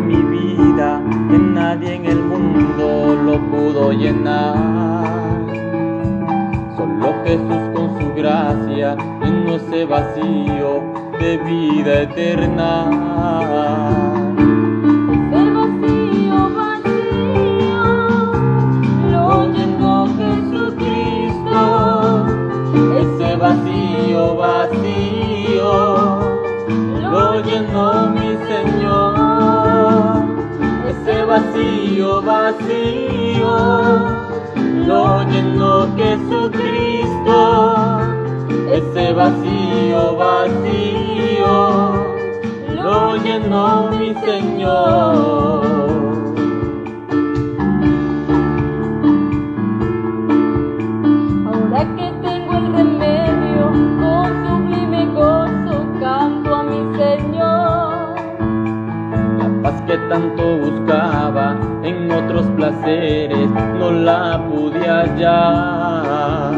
mi vida que nadie en el mundo lo pudo llenar. Solo Jesús con su gracia llenó ese vacío de vida eterna. ese vacío vacío lo llenó Jesucristo ese vacío, vacío, lo llenó mi Señor. Ese vacío, vacío, lo llenó Jesucristo. Ese vacío, vacío, lo llenó mi Señor. Paz que tanto buscaba en otros placeres no la pude hallar.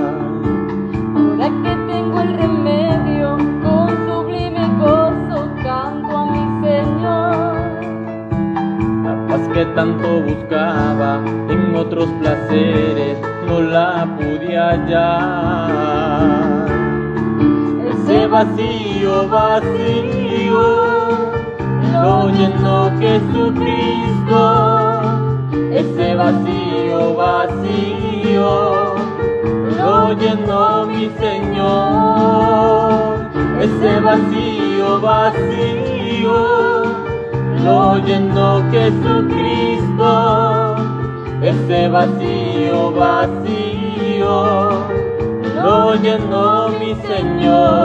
Ahora que tengo el remedio, con sublime gozo canto a mi Señor. La paz que tanto buscaba en otros placeres no la pude hallar. Ese vacío, vacío, llenó Jesucristo. Ese vacío, vacío, lo llenó mi Señor. Ese vacío, vacío, lo llenó Jesucristo. Ese vacío, vacío, lo llenó mi Señor.